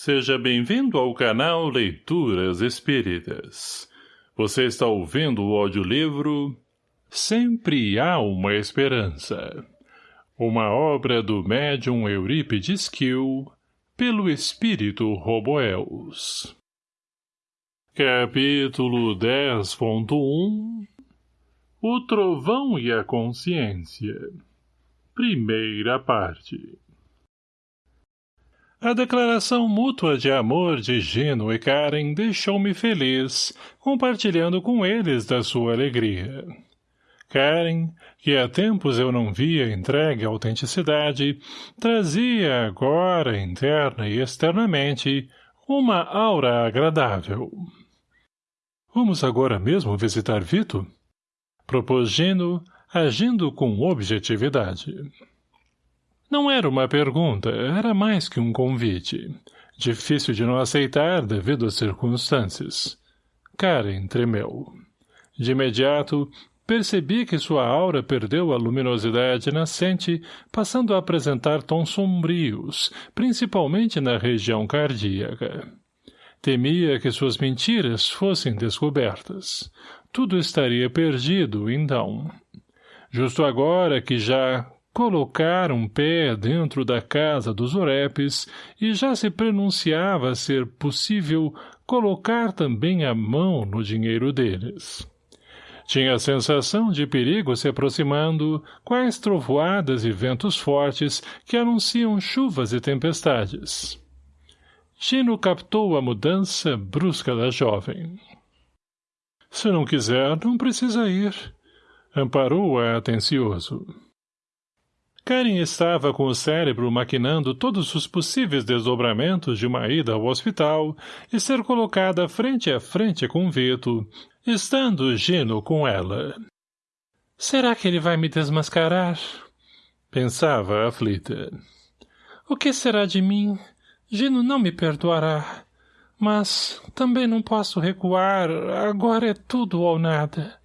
Seja bem-vindo ao canal Leituras Espíritas. Você está ouvindo o audiolivro Sempre Há Uma Esperança. Uma obra do médium Eurípides Kiel, pelo espírito Roboels. Capítulo 10.1 O Trovão e a Consciência Primeira parte a declaração mútua de amor de Gino e Karen deixou-me feliz, compartilhando com eles da sua alegria. Karen, que há tempos eu não via entregue à autenticidade, trazia agora, interna e externamente, uma aura agradável. Vamos agora mesmo visitar Vito? Propôs Gino, agindo com objetividade. Não era uma pergunta, era mais que um convite. Difícil de não aceitar devido às circunstâncias. Karen tremeu. De imediato, percebi que sua aura perdeu a luminosidade nascente, passando a apresentar tons sombrios, principalmente na região cardíaca. Temia que suas mentiras fossem descobertas. Tudo estaria perdido, então. Justo agora que já, colocar um pé dentro da casa dos orepes e já se pronunciava ser possível colocar também a mão no dinheiro deles. Tinha a sensação de perigo se aproximando, quais trovoadas e ventos fortes que anunciam chuvas e tempestades. Gino captou a mudança brusca da jovem. — Se não quiser, não precisa ir. Amparou-a atencioso. Karen estava com o cérebro maquinando todos os possíveis desdobramentos de uma ida ao hospital e ser colocada frente a frente com Vito, estando Gino com ela. Será que ele vai me desmascarar? Pensava aflita. O que será de mim? Gino não me perdoará. Mas também não posso recuar, agora é tudo ou nada.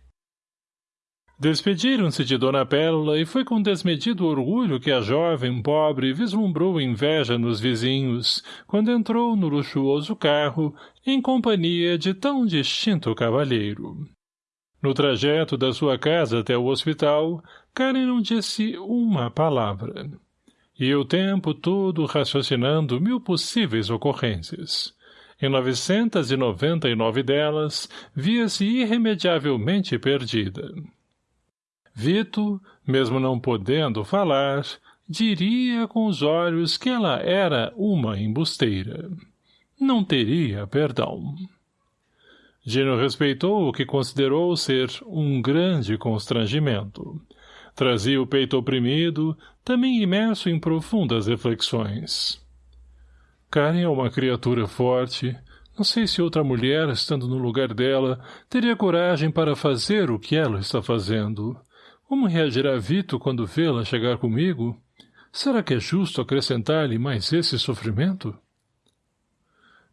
Despediram-se de Dona Pérola e foi com desmedido orgulho que a jovem pobre vislumbrou inveja nos vizinhos, quando entrou no luxuoso carro, em companhia de tão distinto cavalheiro. No trajeto da sua casa até o hospital, Karen não disse uma palavra. E o tempo todo raciocinando mil possíveis ocorrências. Em novecentas e noventa e nove delas, via-se irremediavelmente perdida. Vito, mesmo não podendo falar, diria com os olhos que ela era uma embusteira. Não teria perdão. Gino respeitou o que considerou ser um grande constrangimento. Trazia o peito oprimido, também imerso em profundas reflexões. Karen é uma criatura forte. Não sei se outra mulher, estando no lugar dela, teria coragem para fazer o que ela está fazendo. Como reagirá Vito quando vê-la chegar comigo? Será que é justo acrescentar-lhe mais esse sofrimento?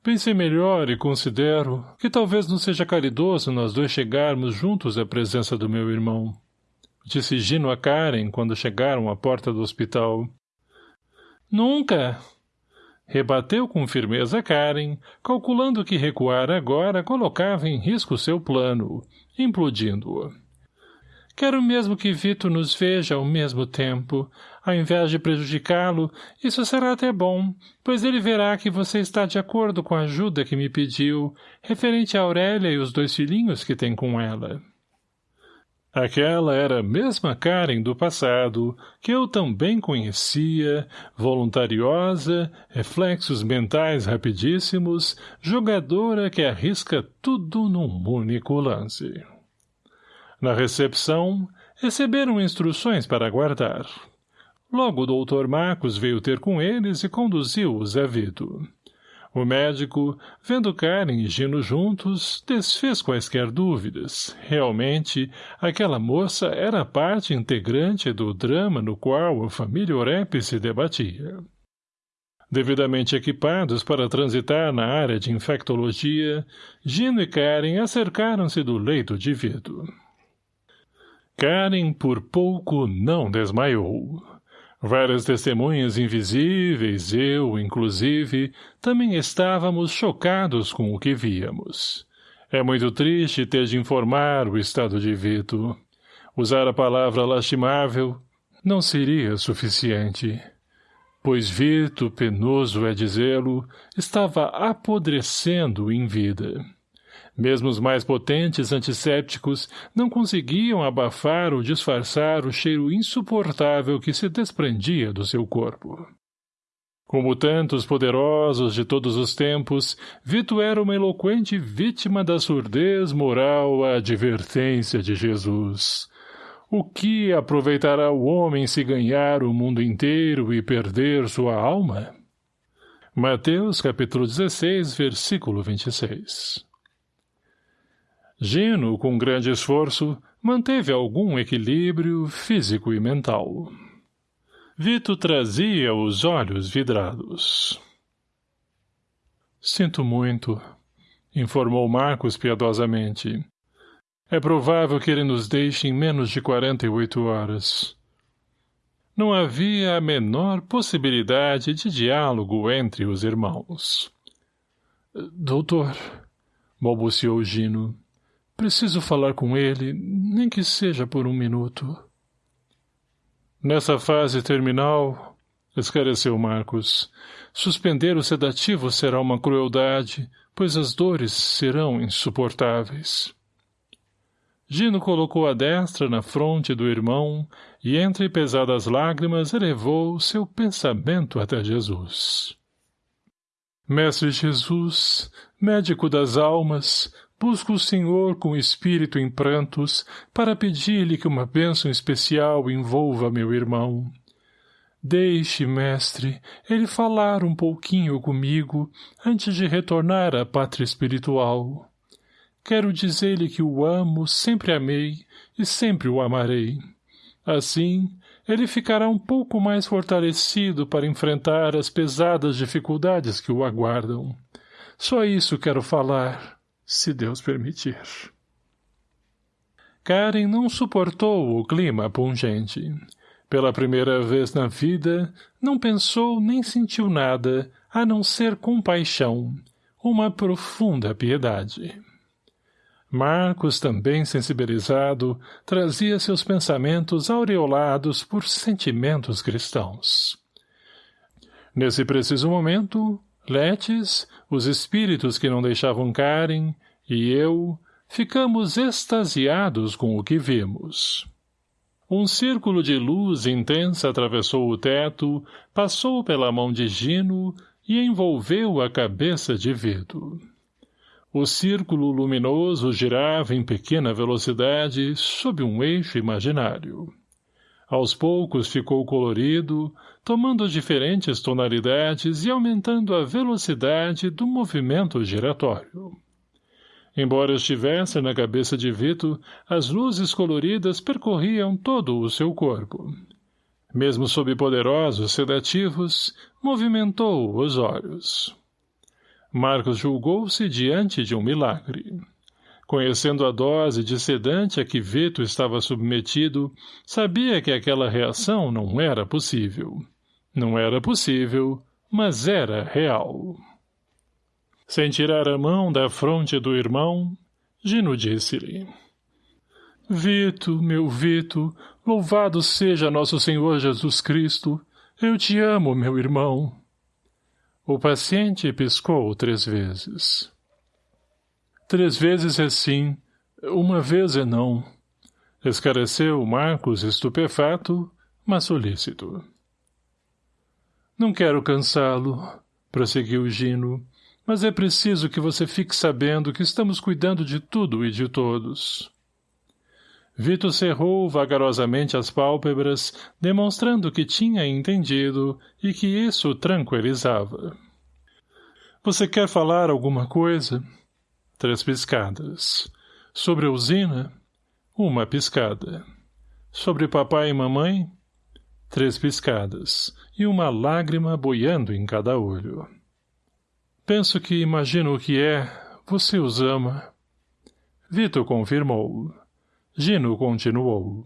Pensei melhor e considero que talvez não seja caridoso nós dois chegarmos juntos à presença do meu irmão. Disse Gino a Karen quando chegaram à porta do hospital. Nunca! Rebateu com firmeza Karen, calculando que recuar agora colocava em risco seu plano, implodindo-o. Quero mesmo que Vito nos veja ao mesmo tempo. Ao invés de prejudicá-lo, isso será até bom, pois ele verá que você está de acordo com a ajuda que me pediu, referente a Aurélia e os dois filhinhos que tem com ela. Aquela era a mesma Karen do passado, que eu também conhecia, voluntariosa, reflexos mentais rapidíssimos, jogadora que arrisca tudo num único lance. Na recepção, receberam instruções para aguardar. Logo o doutor Marcos veio ter com eles e conduziu-os a Vito. O médico, vendo Karen e Gino juntos, desfez quaisquer dúvidas. Realmente, aquela moça era parte integrante do drama no qual a família Orep se debatia. Devidamente equipados para transitar na área de infectologia, Gino e Karen acercaram-se do leito de Vito. Karen por pouco não desmaiou. Várias testemunhas invisíveis, eu, inclusive, também estávamos chocados com o que víamos. É muito triste ter de informar o estado de Vito. Usar a palavra lastimável não seria suficiente. Pois Vito, penoso é dizê-lo, estava apodrecendo em vida. Mesmo os mais potentes antissépticos não conseguiam abafar ou disfarçar o cheiro insuportável que se desprendia do seu corpo. Como tantos poderosos de todos os tempos, Vito era uma eloquente vítima da surdez moral à advertência de Jesus. O que aproveitará o homem se ganhar o mundo inteiro e perder sua alma? Mateus capítulo 16, versículo 26 Gino, com grande esforço, manteve algum equilíbrio físico e mental. Vito trazia os olhos vidrados. Sinto muito, informou Marcos piedosamente. É provável que ele nos deixe em menos de quarenta e oito horas. Não havia a menor possibilidade de diálogo entre os irmãos. Doutor, balbuciou Gino, Preciso falar com ele, nem que seja por um minuto. Nessa fase terminal, esclareceu Marcos, suspender o sedativo será uma crueldade, pois as dores serão insuportáveis. Gino colocou a destra na fronte do irmão e entre pesadas lágrimas elevou seu pensamento até Jesus. Mestre Jesus, médico das almas, Busco o Senhor com espírito em prantos, para pedir-lhe que uma bênção especial envolva meu irmão. Deixe, mestre, ele falar um pouquinho comigo antes de retornar à pátria espiritual. Quero dizer-lhe que o amo, sempre amei e sempre o amarei. Assim, ele ficará um pouco mais fortalecido para enfrentar as pesadas dificuldades que o aguardam. Só isso quero falar se Deus permitir. Karen não suportou o clima pungente. Pela primeira vez na vida, não pensou nem sentiu nada, a não ser compaixão, uma profunda piedade. Marcos, também sensibilizado, trazia seus pensamentos aureolados por sentimentos cristãos. Nesse preciso momento, Letes, os espíritos que não deixavam Karen, e eu, ficamos extasiados com o que vimos. Um círculo de luz intensa atravessou o teto, passou pela mão de Gino e envolveu a cabeça de Vito. O círculo luminoso girava em pequena velocidade sob um eixo imaginário. Aos poucos ficou colorido, tomando diferentes tonalidades e aumentando a velocidade do movimento giratório. Embora estivesse na cabeça de Vito, as luzes coloridas percorriam todo o seu corpo. Mesmo sob poderosos sedativos, movimentou os olhos. Marcos julgou-se diante de um milagre. Conhecendo a dose de sedante a que Vito estava submetido, sabia que aquela reação não era possível. Não era possível, mas era real. Sem tirar a mão da fronte do irmão, Gino disse-lhe. Vito, meu Vito, louvado seja nosso Senhor Jesus Cristo. Eu te amo, meu irmão. O paciente piscou três vezes. Três vezes é sim, uma vez é não. Escareceu Marcos estupefato, mas solícito. Não quero cansá-lo, prosseguiu Gino, mas é preciso que você fique sabendo que estamos cuidando de tudo e de todos. Vito cerrou vagarosamente as pálpebras, demonstrando que tinha entendido e que isso tranquilizava. — Você quer falar alguma coisa? — Três piscadas. Sobre a usina? Uma piscada. Sobre papai e mamãe? Três piscadas. E uma lágrima boiando em cada olho. Penso que imagino o que é. Você os ama. Vitor confirmou. Gino continuou.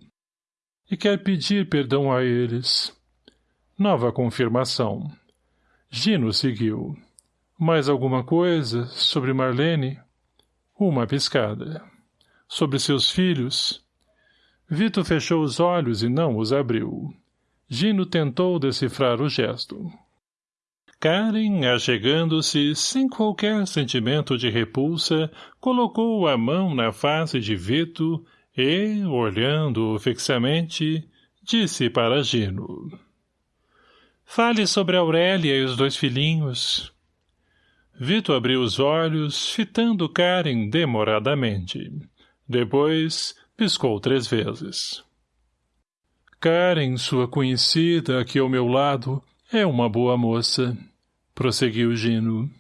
E quer pedir perdão a eles. Nova confirmação. Gino seguiu. Mais alguma coisa sobre Marlene? Uma piscada. Sobre seus filhos? Vito fechou os olhos e não os abriu. Gino tentou decifrar o gesto. Karen, achegando-se, sem qualquer sentimento de repulsa, colocou a mão na face de Vito e, olhando-o fixamente, disse para Gino. Fale sobre Aurélia e os dois filhinhos. Vito abriu os olhos, fitando Karen demoradamente. Depois, piscou três vezes. Karen, sua conhecida, aqui ao meu lado, é uma boa moça, prosseguiu Gino.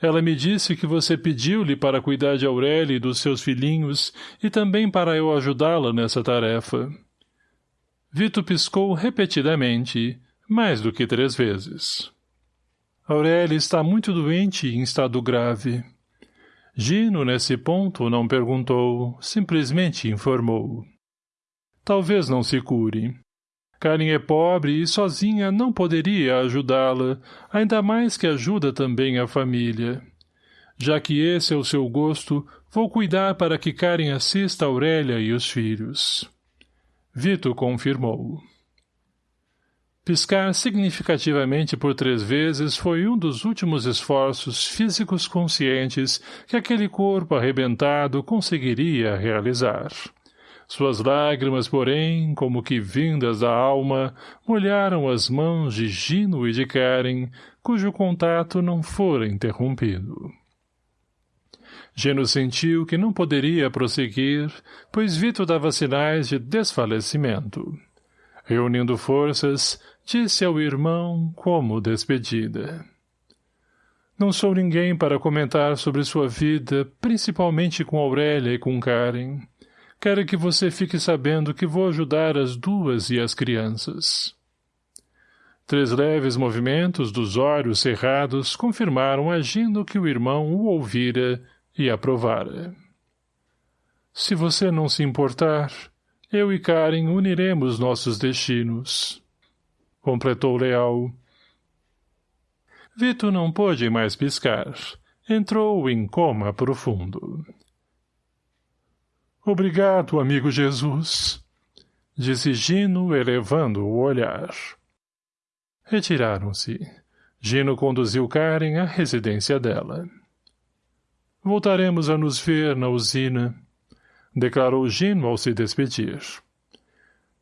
Ela me disse que você pediu-lhe para cuidar de Aurélia e dos seus filhinhos e também para eu ajudá-la nessa tarefa. Vito piscou repetidamente, mais do que três vezes. Aurélia está muito doente e em estado grave. Gino, nesse ponto, não perguntou, simplesmente informou. Talvez não se cure. Karen é pobre e sozinha não poderia ajudá-la, ainda mais que ajuda também a família. Já que esse é o seu gosto, vou cuidar para que Karen assista Aurélia e os filhos. Vito confirmou. Piscar significativamente por três vezes foi um dos últimos esforços físicos conscientes que aquele corpo arrebentado conseguiria realizar. Suas lágrimas, porém, como que vindas da alma, molharam as mãos de Gino e de Karen, cujo contato não fora interrompido. Gino sentiu que não poderia prosseguir, pois Vito dava sinais de desfalecimento. Reunindo forças, disse ao irmão como despedida. Não sou ninguém para comentar sobre sua vida, principalmente com Aurélia e com Karen. Quero que você fique sabendo que vou ajudar as duas e as crianças. Três leves movimentos dos olhos cerrados confirmaram agindo que o irmão o ouvira e aprovara. Se você não se importar, eu e Karen uniremos nossos destinos completou Leal. Vito não pôde mais piscar. Entrou em coma profundo. Obrigado, amigo Jesus, disse Gino, elevando o olhar. Retiraram-se. Gino conduziu Karen à residência dela. Voltaremos a nos ver na usina, declarou Gino ao se despedir.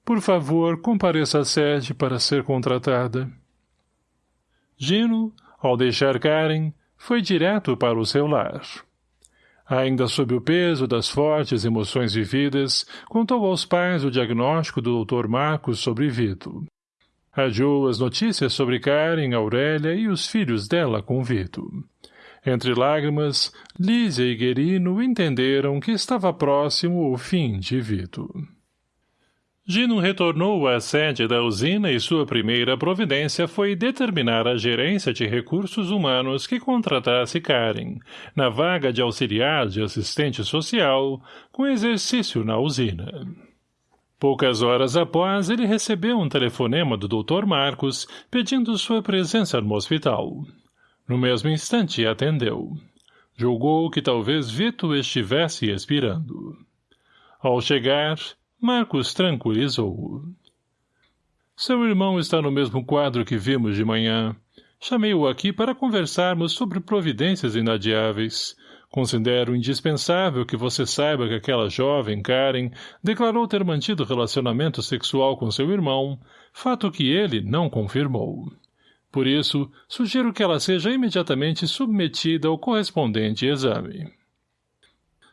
Por favor, compareça à sede para ser contratada. Gino, ao deixar Karen, foi direto para o seu lar. Ainda sob o peso das fortes emoções vividas, contou aos pais o diagnóstico do Dr. Marcos sobre Vito. Adiou as notícias sobre Karen, Aurélia e os filhos dela com Vito. Entre lágrimas, Lísia e Guerino entenderam que estava próximo o fim de Vito. Gino retornou à sede da usina e sua primeira providência foi determinar a gerência de recursos humanos que contratasse Karen, na vaga de auxiliar de assistente social, com exercício na usina. Poucas horas após, ele recebeu um telefonema do Dr. Marcos pedindo sua presença no hospital. No mesmo instante, atendeu. Julgou que talvez Vito estivesse expirando. Ao chegar, Marcos tranquilizou-o. Seu irmão está no mesmo quadro que vimos de manhã. Chamei-o aqui para conversarmos sobre providências inadiáveis. Considero indispensável que você saiba que aquela jovem, Karen, declarou ter mantido relacionamento sexual com seu irmão, fato que ele não confirmou. Por isso, sugiro que ela seja imediatamente submetida ao correspondente exame.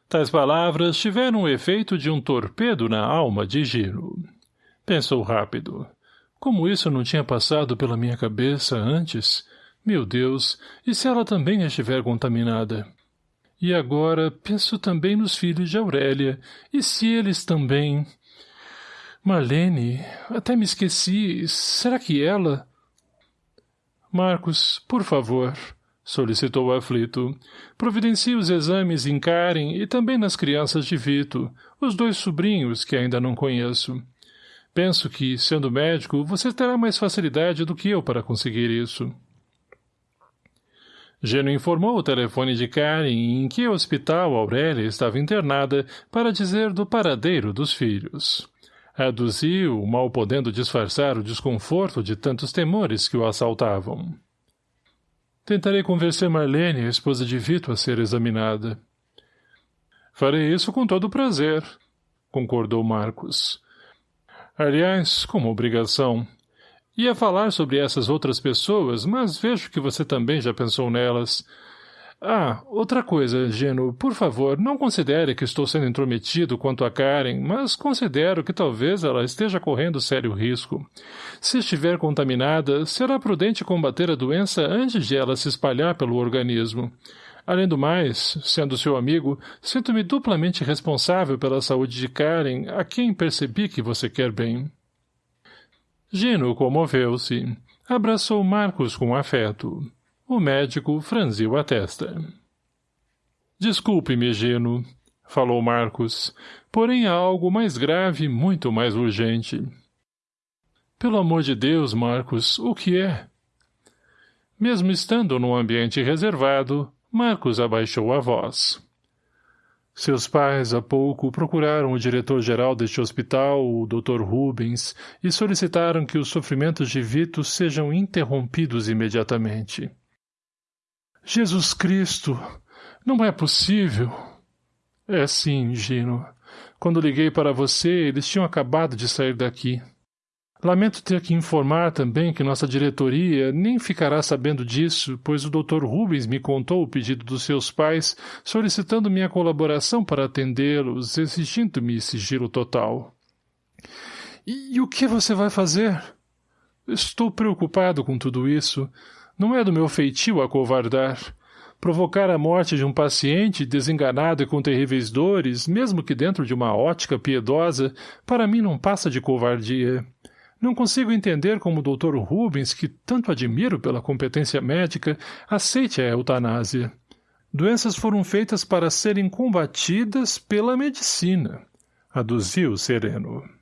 Tais palavras tiveram o efeito de um torpedo na alma de Giro. Pensou rápido. Como isso não tinha passado pela minha cabeça antes? Meu Deus, e se ela também estiver contaminada? E agora penso também nos filhos de Aurélia. E se eles também... Marlene, até me esqueci. Será que ela... Marcos, por favor solicitou aflito. Providencie os exames em Karen e também nas crianças de Vito, os dois sobrinhos que ainda não conheço. Penso que, sendo médico, você terá mais facilidade do que eu para conseguir isso. Geno informou o telefone de Karen em que hospital Aurélia estava internada para dizer do paradeiro dos filhos. Aduziu, mal podendo disfarçar o desconforto de tantos temores que o assaltavam. Tentarei convencer Marlene, a esposa de Vito, a ser examinada. Farei isso com todo prazer, concordou Marcos. Aliás, como obrigação. Ia falar sobre essas outras pessoas, mas vejo que você também já pensou nelas. Ah, outra coisa, Geno, por favor, não considere que estou sendo intrometido quanto a Karen, mas considero que talvez ela esteja correndo sério risco. Se estiver contaminada, será prudente combater a doença antes de ela se espalhar pelo organismo. Além do mais, sendo seu amigo, sinto-me duplamente responsável pela saúde de Karen, a quem percebi que você quer bem. Gino comoveu-se. Abraçou Marcos com afeto. O médico franziu a testa. Desculpe-me, Gino, falou Marcos, porém há algo mais grave, muito mais urgente. Pelo amor de Deus, Marcos, o que é? Mesmo estando num ambiente reservado, Marcos abaixou a voz. Seus pais, há pouco, procuraram o diretor-geral deste hospital, o Dr. Rubens, e solicitaram que os sofrimentos de Vito sejam interrompidos imediatamente. Jesus Cristo! Não é possível! É sim, Gino. Quando liguei para você, eles tinham acabado de sair daqui. Lamento ter que informar também que nossa diretoria nem ficará sabendo disso, pois o Dr. Rubens me contou o pedido dos seus pais, solicitando minha colaboração para atendê-los, exigindo-me sigilo total. E, e o que você vai fazer? Estou preocupado com tudo isso. Não é do meu feitio acovardar. Provocar a morte de um paciente desenganado e com terríveis dores, mesmo que dentro de uma ótica piedosa, para mim não passa de covardia. Não consigo entender como o Dr. Rubens, que tanto admiro pela competência médica, aceite a eutanásia. Doenças foram feitas para serem combatidas pela medicina, aduziu Sereno.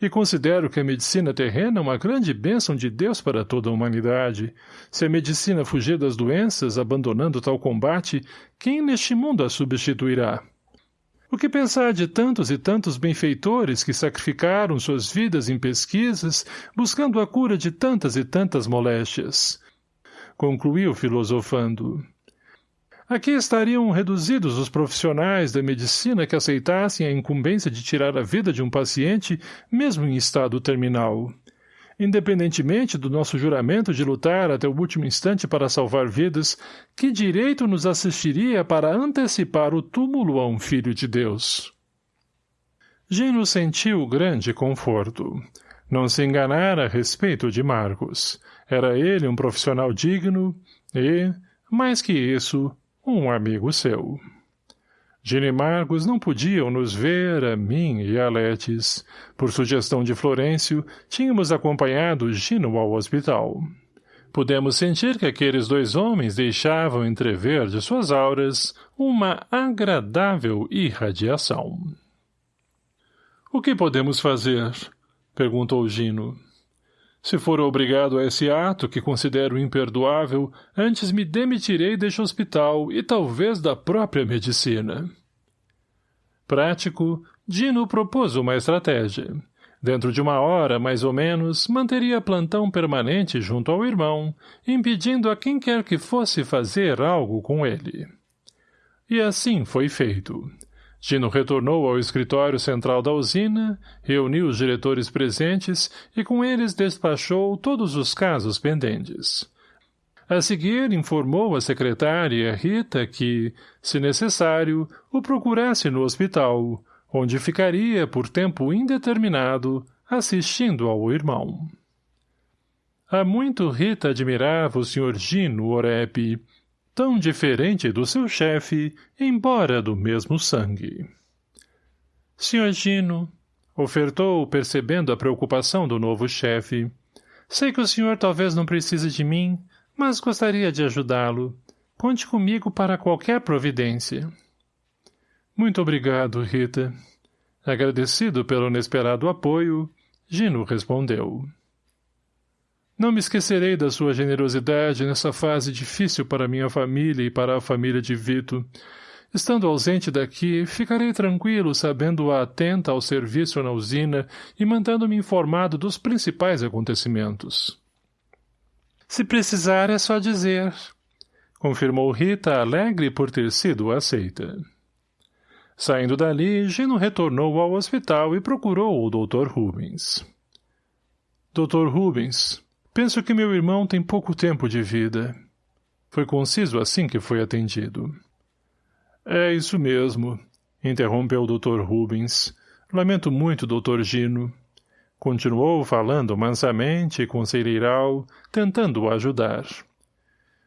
E considero que a medicina terrena é uma grande bênção de Deus para toda a humanidade. Se a medicina fugir das doenças, abandonando tal combate, quem neste mundo a substituirá? O que pensar de tantos e tantos benfeitores que sacrificaram suas vidas em pesquisas, buscando a cura de tantas e tantas moléstias? Concluiu filosofando. Aqui estariam reduzidos os profissionais da medicina que aceitassem a incumbência de tirar a vida de um paciente, mesmo em estado terminal. Independentemente do nosso juramento de lutar até o último instante para salvar vidas, que direito nos assistiria para antecipar o túmulo a um filho de Deus? Gino sentiu grande conforto. Não se enganara a respeito de Marcos. Era ele um profissional digno e, mais que isso, um amigo seu. Gino e Marcos não podiam nos ver, a mim e a Letes. Por sugestão de Florencio, tínhamos acompanhado Gino ao hospital. Pudemos sentir que aqueles dois homens deixavam entrever de suas auras uma agradável irradiação. — O que podemos fazer? — perguntou Gino. Se for obrigado a esse ato, que considero imperdoável, antes me demitirei deste hospital e talvez da própria medicina. Prático, Dino propôs uma estratégia. Dentro de uma hora, mais ou menos, manteria plantão permanente junto ao irmão, impedindo a quem quer que fosse fazer algo com ele. E assim foi feito. Gino retornou ao escritório central da usina, reuniu os diretores presentes e com eles despachou todos os casos pendentes. A seguir, informou a secretária Rita que, se necessário, o procurasse no hospital, onde ficaria por tempo indeterminado, assistindo ao irmão. Há muito Rita admirava o Sr. Gino Orep, tão diferente do seu chefe, embora do mesmo sangue. Sr. Gino, ofertou, percebendo a preocupação do novo chefe, sei que o senhor talvez não precise de mim, mas gostaria de ajudá-lo. Conte comigo para qualquer providência. Muito obrigado, Rita. Agradecido pelo inesperado apoio, Gino respondeu. Não me esquecerei da sua generosidade nessa fase difícil para minha família e para a família de Vito. Estando ausente daqui, ficarei tranquilo sabendo-a atenta ao serviço na usina e mantendo-me informado dos principais acontecimentos. Se precisar, é só dizer, confirmou Rita alegre por ter sido aceita. Saindo dali, Gino retornou ao hospital e procurou o Dr. Rubens. Dr. Rubens, penso que meu irmão tem pouco tempo de vida. Foi conciso assim que foi atendido. É isso mesmo, interrompeu o Dr. Rubens. Lamento muito, Dr. Gino. Continuou falando mansamente e com cereiral, tentando ajudar.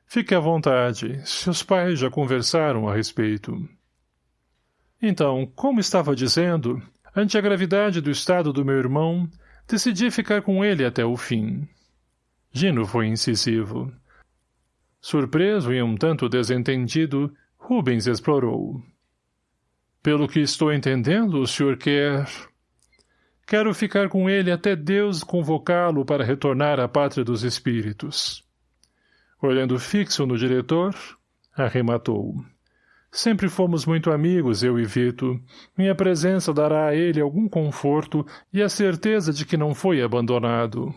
Fique à vontade, seus pais já conversaram a respeito. Então, como estava dizendo, ante a gravidade do estado do meu irmão, decidi ficar com ele até o fim. Gino foi incisivo. Surpreso e um tanto desentendido, Rubens explorou. Pelo que estou entendendo, o senhor quer... Quero ficar com ele até Deus convocá-lo para retornar à pátria dos espíritos. Olhando fixo no diretor, arrematou. Sempre fomos muito amigos, eu e Vito. Minha presença dará a ele algum conforto e a certeza de que não foi abandonado.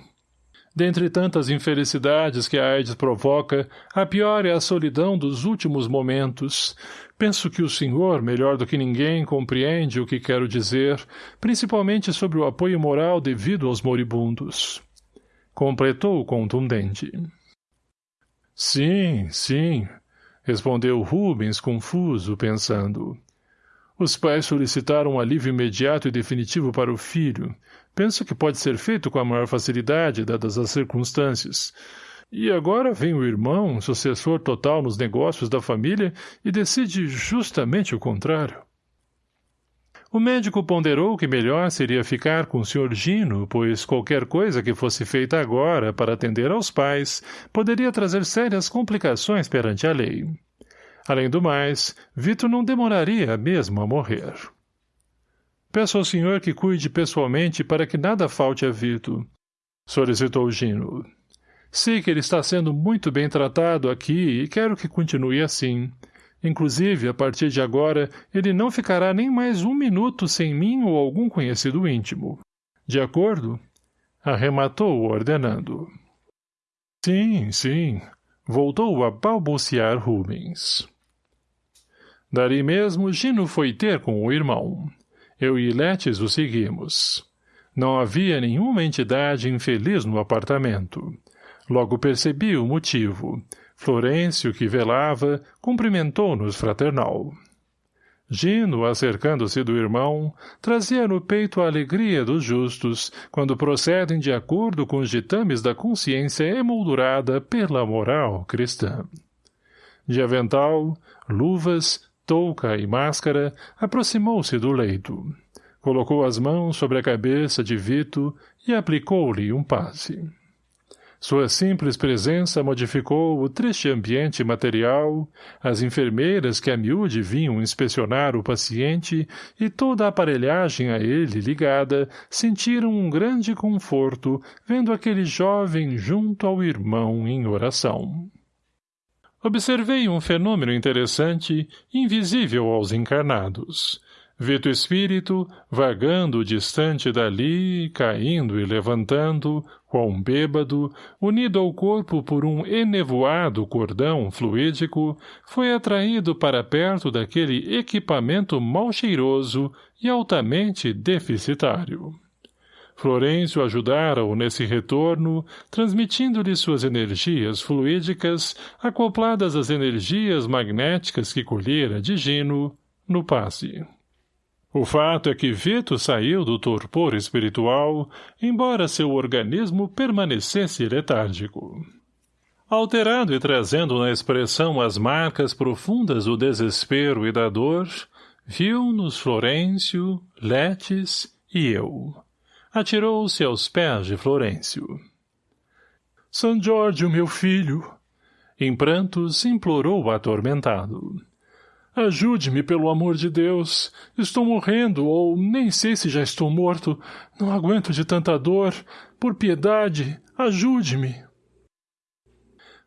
Dentre tantas infelicidades que a AIDS provoca, a pior é a solidão dos últimos momentos. Penso que o senhor, melhor do que ninguém, compreende o que quero dizer, principalmente sobre o apoio moral devido aos moribundos. Completou contundente. Sim, sim, Respondeu Rubens, confuso, pensando. Os pais solicitaram um alívio imediato e definitivo para o filho. Penso que pode ser feito com a maior facilidade, dadas as circunstâncias. E agora vem o irmão, sucessor total nos negócios da família, e decide justamente o contrário. O médico ponderou que melhor seria ficar com o Sr. Gino, pois qualquer coisa que fosse feita agora para atender aos pais poderia trazer sérias complicações perante a lei. Além do mais, Vitor não demoraria mesmo a morrer. Peço ao senhor que cuide pessoalmente para que nada falte a Vitor, solicitou Gino. Sei que ele está sendo muito bem tratado aqui e quero que continue assim. Inclusive, a partir de agora, ele não ficará nem mais um minuto sem mim ou algum conhecido íntimo. De acordo? Arrematou ordenando. Sim, sim. Voltou a balbuciar Rubens. Dali mesmo, Gino foi ter com o irmão. Eu e Letes o seguimos. Não havia nenhuma entidade infeliz no apartamento. Logo percebi o motivo. Florêncio, que velava, cumprimentou-nos fraternal. Gino, acercando-se do irmão, trazia no peito a alegria dos justos, quando procedem de acordo com os ditames da consciência emoldurada pela moral cristã. De avental, luvas, touca e máscara, aproximou-se do leito. Colocou as mãos sobre a cabeça de Vito e aplicou-lhe um passe. Sua simples presença modificou o triste ambiente material, as enfermeiras que a miúde vinham inspecionar o paciente e toda a aparelhagem a ele ligada sentiram um grande conforto vendo aquele jovem junto ao irmão em oração. Observei um fenômeno interessante, invisível aos encarnados. Vito espírito, vagando distante dali, caindo e levantando, qual um bêbado, unido ao corpo por um enevoado cordão fluídico, foi atraído para perto daquele equipamento mal cheiroso e altamente deficitário. Florencio ajudara-o nesse retorno, transmitindo-lhe suas energias fluídicas, acopladas às energias magnéticas que colhera de Gino, no passe. O fato é que Vito saiu do torpor espiritual, embora seu organismo permanecesse letárgico. Alterado e trazendo na expressão as marcas profundas do desespero e da dor, viu-nos Florêncio, Letes e eu. Atirou-se aos pés de Florêncio. São Jorge, meu filho! Em prantos, implorou atormentado. Ajude-me, pelo amor de Deus. Estou morrendo, ou nem sei se já estou morto. Não aguento de tanta dor. Por piedade, ajude-me.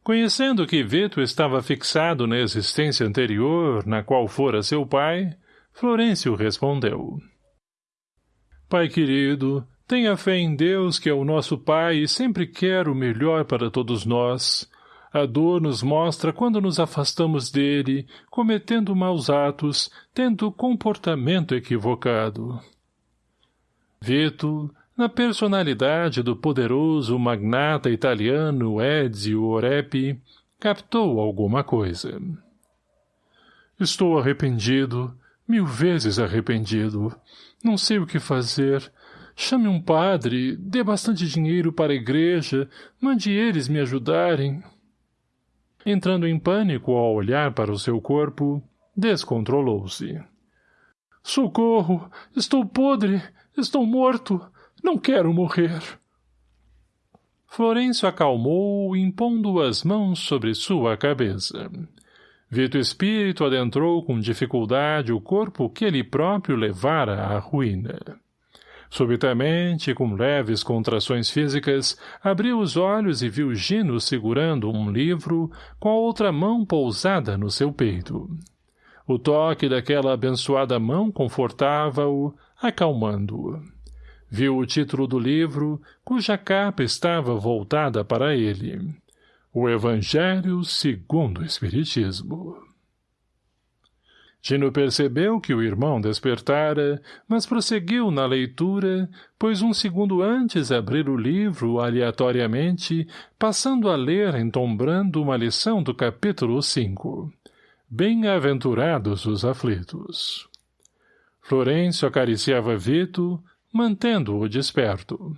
Conhecendo que Vito estava fixado na existência anterior, na qual fora seu pai, Florencio respondeu. Pai querido, tenha fé em Deus que é o nosso Pai e sempre quer o melhor para todos nós. A dor nos mostra quando nos afastamos dele, cometendo maus atos, tendo comportamento equivocado. Vito, na personalidade do poderoso magnata italiano Ezio Orepi, captou alguma coisa. Estou arrependido, mil vezes arrependido. Não sei o que fazer. Chame um padre, dê bastante dinheiro para a igreja, mande eles me ajudarem. Entrando em pânico ao olhar para o seu corpo, descontrolou-se. Socorro! Estou podre! Estou morto! Não quero morrer! Florencio acalmou, impondo as mãos sobre sua cabeça. Vito Espírito adentrou com dificuldade o corpo que ele próprio levara à ruína. Subitamente, com leves contrações físicas, abriu os olhos e viu Gino segurando um livro com a outra mão pousada no seu peito. O toque daquela abençoada mão confortava-o, acalmando-o. Viu o título do livro, cuja capa estava voltada para ele. O Evangelho segundo o Espiritismo. Gino percebeu que o irmão despertara, mas prosseguiu na leitura, pois um segundo antes abrir o livro aleatoriamente, passando a ler entombrando uma lição do capítulo 5. Bem-aventurados os aflitos. Florencio acariciava Vito, mantendo-o desperto.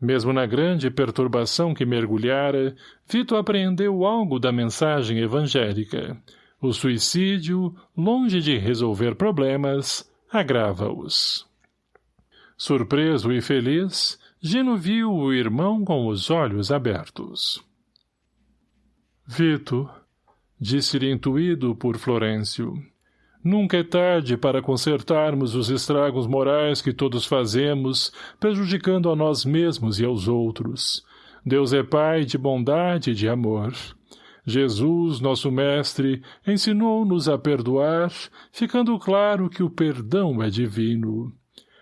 Mesmo na grande perturbação que mergulhara, Vito apreendeu algo da mensagem evangélica, o suicídio, longe de resolver problemas, agrava-os. Surpreso e feliz, Gino viu o irmão com os olhos abertos. Vito, disse-lhe intuído por Florencio, nunca é tarde para consertarmos os estragos morais que todos fazemos, prejudicando a nós mesmos e aos outros. Deus é Pai de bondade e de amor. Jesus, nosso Mestre, ensinou-nos a perdoar, ficando claro que o perdão é divino.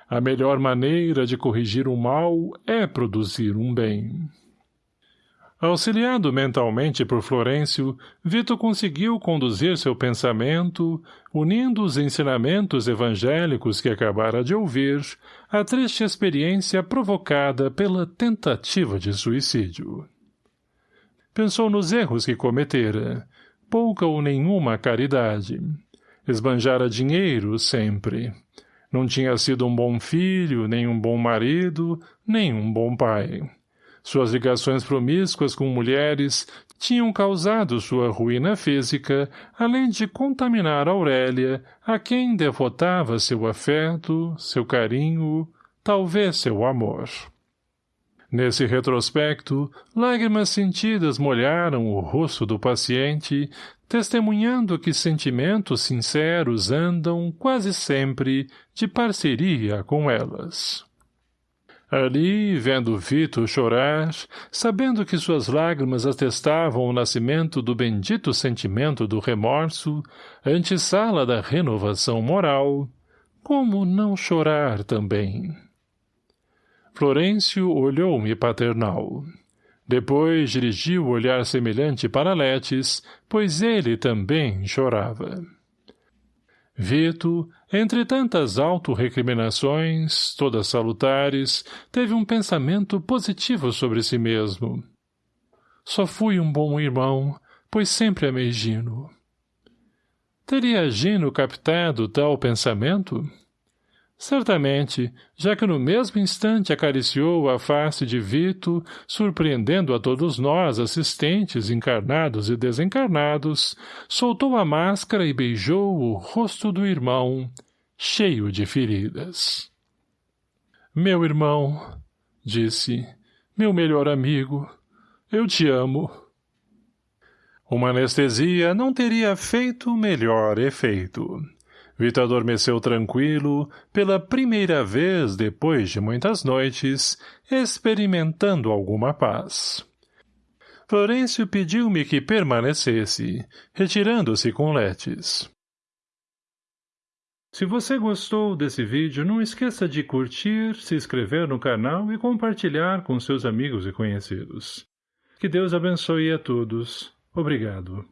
A melhor maneira de corrigir o mal é produzir um bem. Auxiliado mentalmente por Florencio, Vito conseguiu conduzir seu pensamento, unindo os ensinamentos evangélicos que acabara de ouvir, à triste experiência provocada pela tentativa de suicídio. Pensou nos erros que cometera. Pouca ou nenhuma caridade. Esbanjara dinheiro sempre. Não tinha sido um bom filho, nem um bom marido, nem um bom pai. Suas ligações promíscuas com mulheres tinham causado sua ruína física, além de contaminar Aurélia, a quem devotava seu afeto, seu carinho, talvez seu amor. Nesse retrospecto, lágrimas sentidas molharam o rosto do paciente, testemunhando que sentimentos sinceros andam, quase sempre, de parceria com elas. Ali, vendo Vito chorar, sabendo que suas lágrimas atestavam o nascimento do bendito sentimento do remorso, antessala da renovação moral, como não chorar também? Florêncio olhou-me paternal. Depois dirigiu o olhar semelhante para Letes, pois ele também chorava. Vito, entre tantas auto-recriminações, todas salutares, teve um pensamento positivo sobre si mesmo. Só fui um bom irmão, pois sempre amei Gino. Teria Gino captado tal pensamento? Certamente, já que no mesmo instante acariciou a face de Vito, surpreendendo a todos nós, assistentes, encarnados e desencarnados, soltou a máscara e beijou o rosto do irmão, cheio de feridas. Meu irmão, disse, meu melhor amigo, eu te amo. Uma anestesia não teria feito melhor efeito. Vitor adormeceu tranquilo, pela primeira vez depois de muitas noites, experimentando alguma paz. Florencio pediu-me que permanecesse, retirando-se com letes. Se você gostou desse vídeo, não esqueça de curtir, se inscrever no canal e compartilhar com seus amigos e conhecidos. Que Deus abençoe a todos. Obrigado.